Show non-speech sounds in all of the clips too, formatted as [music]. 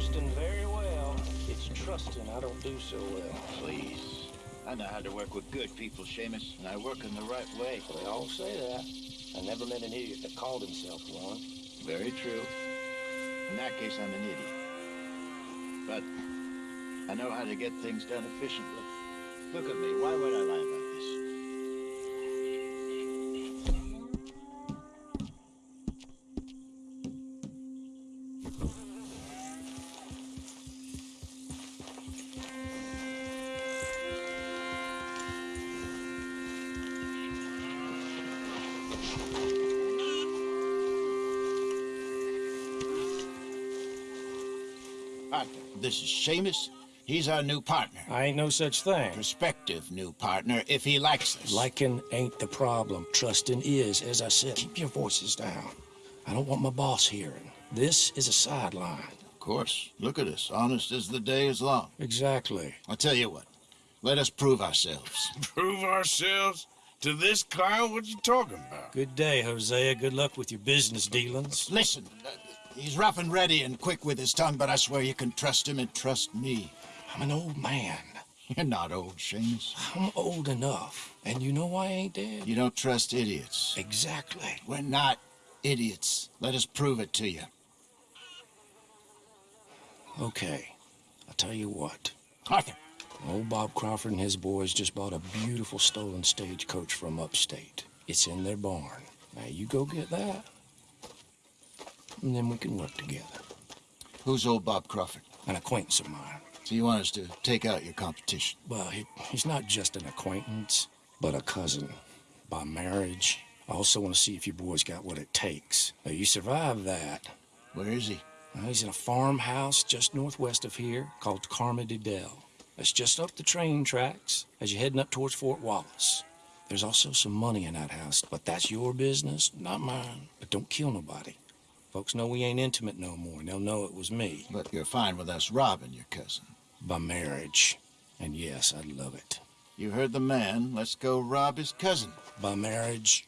Interesting very well. It's trusting I don't do so well. Please. I know how to work with good people, Seamus, and I work in the right way. They all say that. I never met an idiot that called himself one. Very true. In that case, I'm an idiot. But I know how to get things done efficiently. Look at me. Partner, this is Seamus. He's our new partner. I ain't no such thing. Prospective new partner, if he likes us. Liking ain't the problem. Trusting is, as I said. Keep your voices down. I don't want my boss hearing. This is a sideline. Of course. Look at us. Honest as the day is long. Exactly. I'll tell you what. Let us prove ourselves. [laughs] Prove ourselves to this clown? What you talking about? Good day, Hosea. Good luck with your business dealings. Listen, uh, he's rough and ready and quick with his tongue, but I swear you can trust him and trust me. I'm an old man. [laughs] You're not old, Seamus. I'm old enough. And you know why I ain't dead? You don't trust idiots. Exactly. We're not idiots. Let us prove it to you. Okay. I'll tell you what. Arthur. Old Bob Crawford and his boys just bought a beautiful stolen stagecoach from upstate. It's in their barn. Now you go get that, and then we can work together. Who's old Bob Crawford? An acquaintance of mine. So you want us to take out your competition? Well, he, he's not just an acquaintance, but a cousin. By marriage. I also want to see if you boys got what it takes. Now, you survive that. Where is he? He's in a farmhouse just northwest of here called Carmody Dell. It's just up the train tracks as you're heading up towards Fort Wallace. There's also some money in that house, but that's your business, not mine. But don't kill nobody. Folks know we ain't intimate no more, and they'll know it was me. But you're fine with us robbing your cousin. By marriage. And yes, I'd love it. You heard the man. Let's go rob his cousin. By marriage.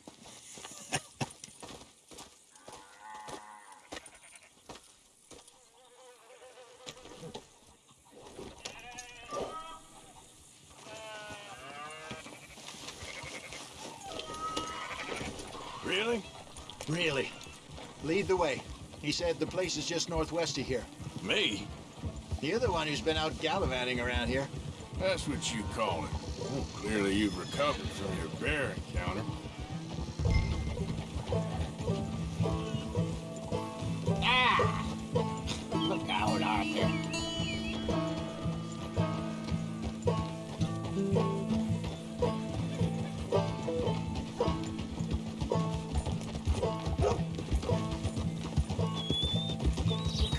Really? Really? Lead the way. He said the place is just northwest of here. Me? You're the one who's been out gallivanting around here. That's what you call it. Well, clearly you've recovered from your bear encounter.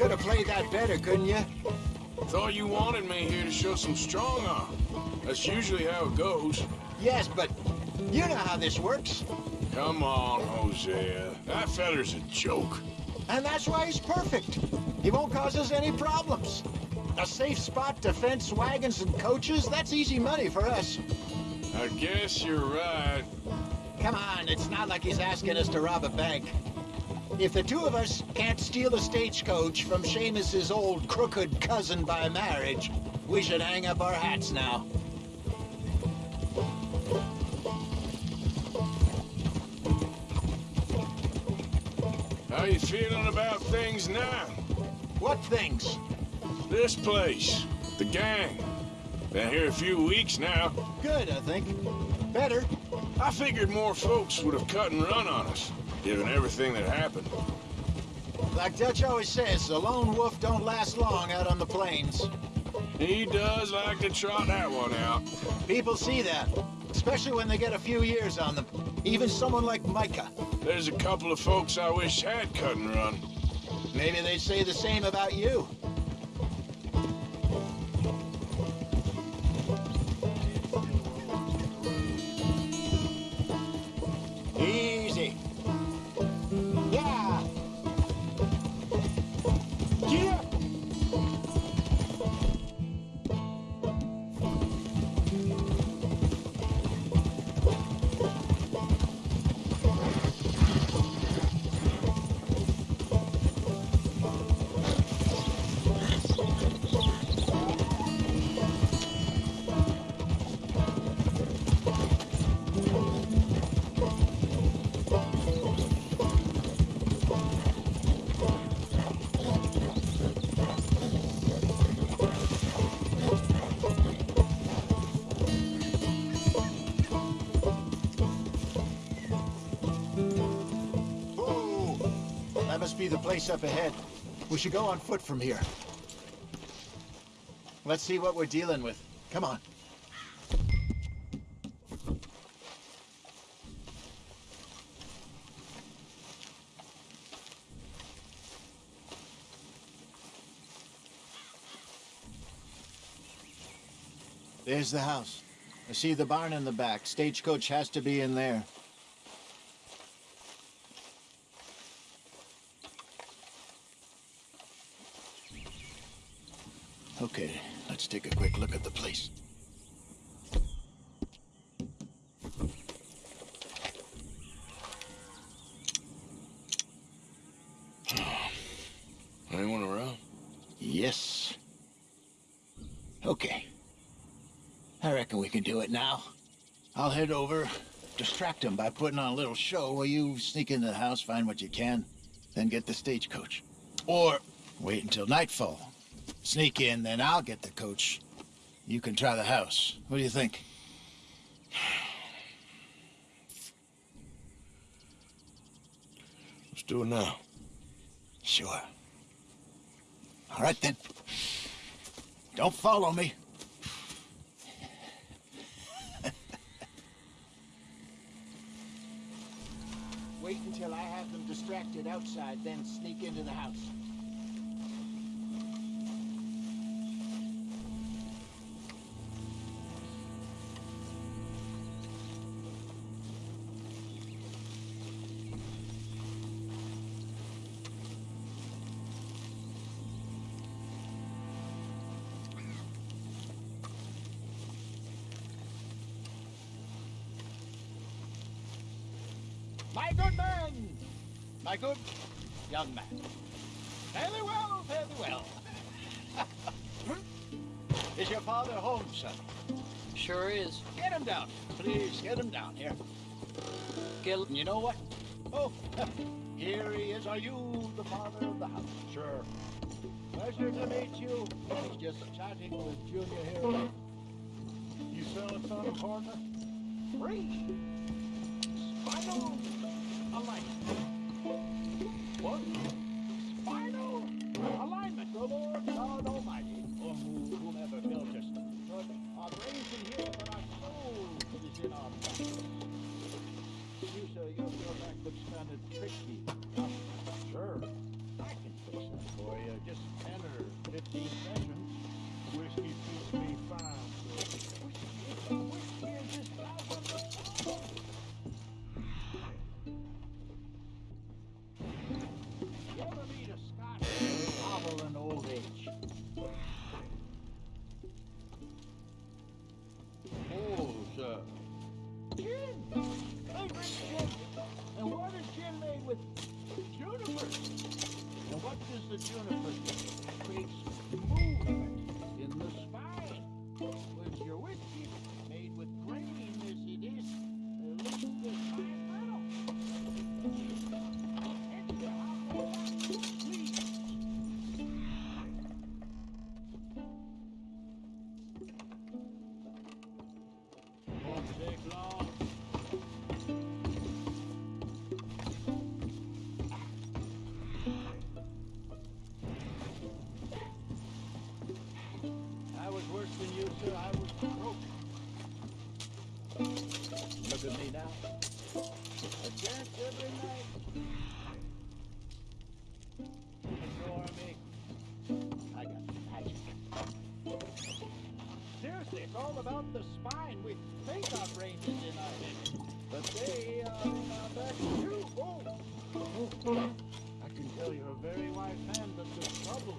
Could have played that better, couldn't you? Thought you wanted me here to show some strong arm. That's usually how it goes. Yes, but you know how this works. Come on, Hosea. That feller's a joke. And that's why he's perfect. He won't cause us any problems. A safe spot to fence wagons and coaches, that's easy money for us. I guess you're right. Come on, it's not like he's asking us to rob a bank. If the two of us can't steal a stagecoach from Seamus's old crooked cousin by marriage, we should hang up our hats now. How you feeling about things now? What things? This place. The gang. Been here a few weeks now. Good, I think. Better. I figured more folks would have cut and run on us, given everything that happened. Like Dutch always says, a lone wolf don't last long out on the plains. He does like to trot that one out. People see that, especially when they get a few years on them. Even someone like Micah. There's a couple of folks I wish had cut and run. Maybe they'd say the same about you. Must be the place up ahead. We should go on foot from here. Let's see what we're dealing with. Come on. There's the house. I see the barn in the back. Stagecoach has to be in there. Okay, let's take a quick look at the place. Anyone around? Yes. Okay. I reckon we can do it now. I'll head over, distract him by putting on a little show while you sneak into the house, find what you can, then get the stagecoach. Or wait until nightfall. Sneak in, then I'll get the coach. You can try the house. What do you think? [sighs] Let's do it now. Sure. All right then. Don't follow me. Wait until I have them distracted outside, then sneak into the house. My good man! My good young man. Fairly well, fairly well. [laughs] is your father home, son? Sure is. Get him down. Please, get him down here. Gil, You know what? Oh, [laughs] here he is. Are you the father of the house? Sure. Pleasure to meet you. I was just chatting with Junior here. You sell selling something, partner? Free. Spinal alignment. You ever meet a Scotch novel in old age? Oh, sir. Gin! They drink gin. And what is gin made with? Juniper. And what does the juniper do? Every night. Ignore me. I got magic. Seriously, it's all about the spine. We think our brains is in but they are in back too. Oh. I can tell you're a very wise man, but the trouble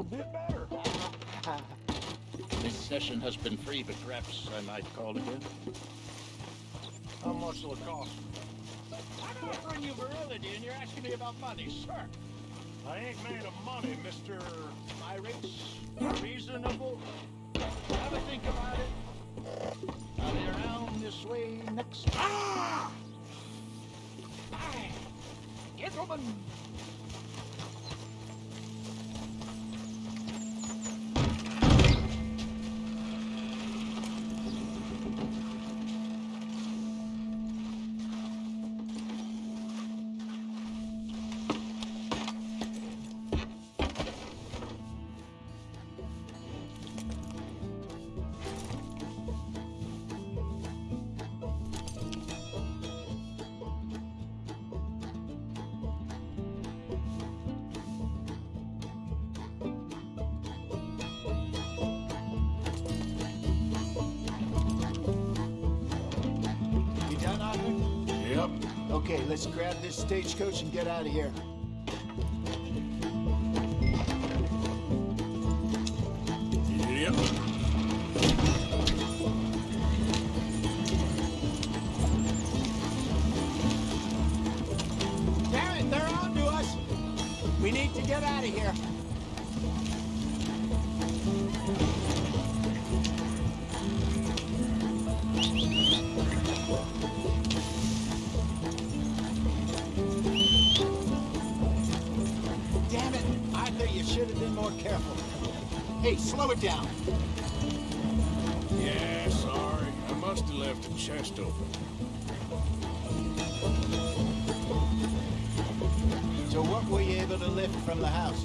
little bit better. This session has been free, but perhaps I might call again. How much will it cost? I'm offering you virility, and you're asking me about money, sir. I ain't made of money, Mr. My rates are reasonable. Have a think about it. I'll be around this way next. Ah! Aye. Gentlemen, Okay, let's grab this stagecoach and get out of here. Yep. Damn it, they're on to us. We need to get out of here. Hey, slow it down. Yeah, sorry. I must have left the chest open. So what were you able to lift from the house?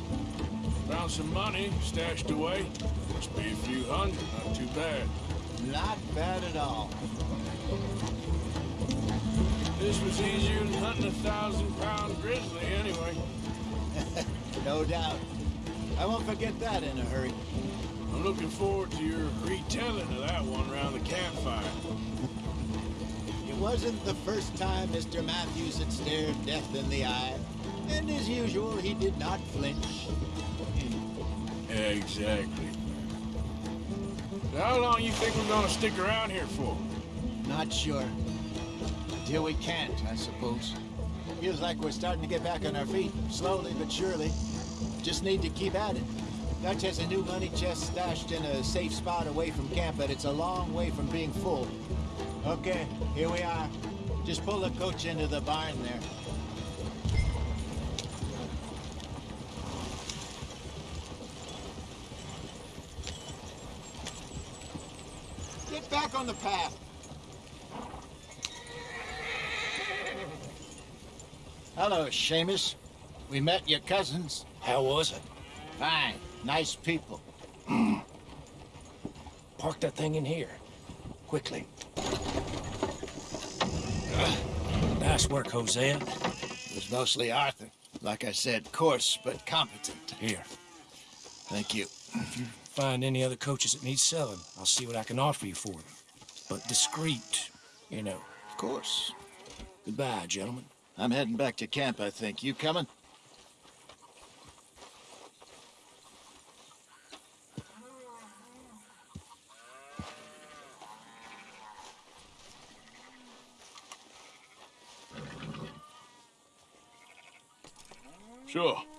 Found some money stashed away. Must be a few hundred, not too bad. Not bad at all. This was easier than hunting a thousand pound grizzly anyway. [laughs] No doubt. I won't forget that in a hurry. I'm looking forward to your retelling of that one around the campfire. It wasn't the first time Mr. Matthews had stared death in the eye. And as usual, he did not flinch. Exactly. So how long you think we're gonna stick around here for? Not sure. Until we can't, I suppose. Feels like we're starting to get back on our feet, slowly but surely. Just need to keep at it. Dutch has a new money chest stashed in a safe spot away from camp, but it's a long way from being full. Okay, here we are. Just pull the coach into the barn there. Get back on the path. Hello, Seamus. We met your cousins. How was it? Fine. Nice people. [clears throat] Park that thing in here. Quickly. Uh, nice work, Hosea. It was mostly Arthur. Like I said, coarse but competent. Here. Thank you. If you. Find any other coaches that need selling. I'll see what I can offer you for them. But discreet, you know. Of course. Goodbye, gentlemen. I'm heading back to camp, I think. You coming? Sure.